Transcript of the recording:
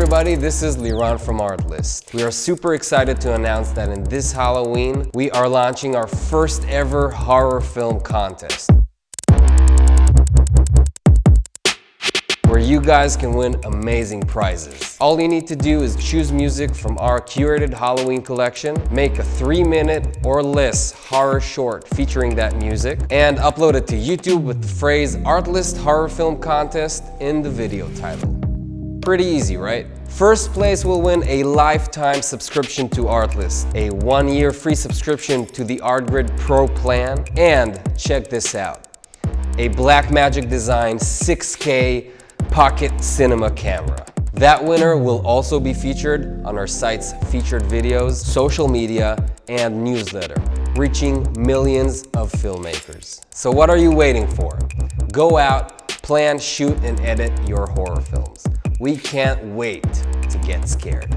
everybody, this is Liran from Artlist. We are super excited to announce that in this Halloween, we are launching our first ever horror film contest. where you guys can win amazing prizes. All you need to do is choose music from our curated Halloween collection, make a three minute or less horror short featuring that music, and upload it to YouTube with the phrase Artlist Horror Film Contest in the video title. Pretty easy, right? First place will win a lifetime subscription to Artlist, a one-year free subscription to the ArtGrid Pro plan, and check this out, a Blackmagic Design 6K Pocket Cinema camera. That winner will also be featured on our site's featured videos, social media, and newsletter, reaching millions of filmmakers. So what are you waiting for? Go out, plan, shoot, and edit your horror films. We can't wait to get scared.